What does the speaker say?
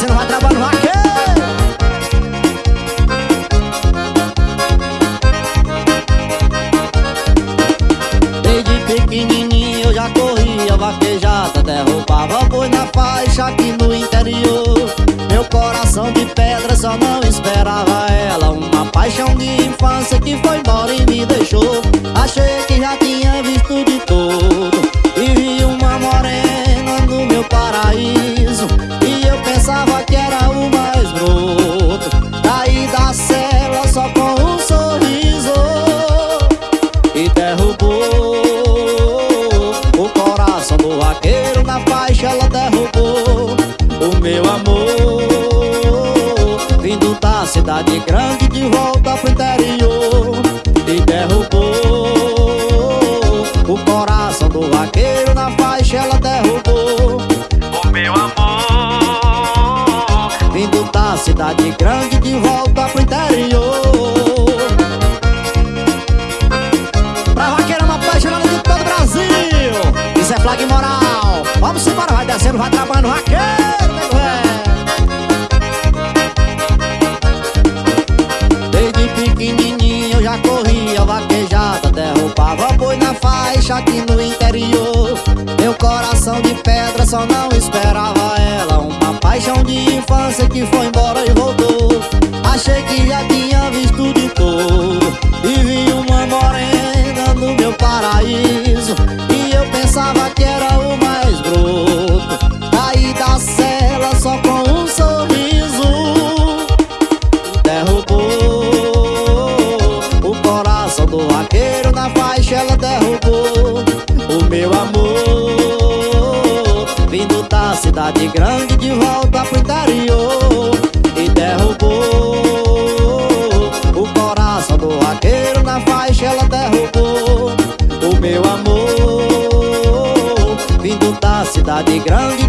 parceiro vai trabalhar no raquete. Desde pequenininho eu já corria vaquejada, derrubava boi na faixa aqui no interior. Meu coração de pedra só não esperava ela, uma paixão de infância que foi embora e me deixou. Faixa ela derrubou o meu amor Vindo da cidade grande de volta pro interior E derrubou o coração do vaqueiro Na faixa ela derrubou. O meu amor Vindo da cidade grande de volta pro interior. Pra vaqueirama apaixonada de todo o Brasil. Isso é flag moral Vamos embora, vai descendo, vai trabalhando vaqueiro, nego Desde pequenininho eu já corria vaquejada Derrubava boi na faixa aqui no interior. Meu coração de pedra só não esperava ela Uma paixão de infância que foi embora e voltou grande de volta pro interior E derrubou o coração do vaqueiro Na faixa ela derrubou o meu amor Vindo da cidade grande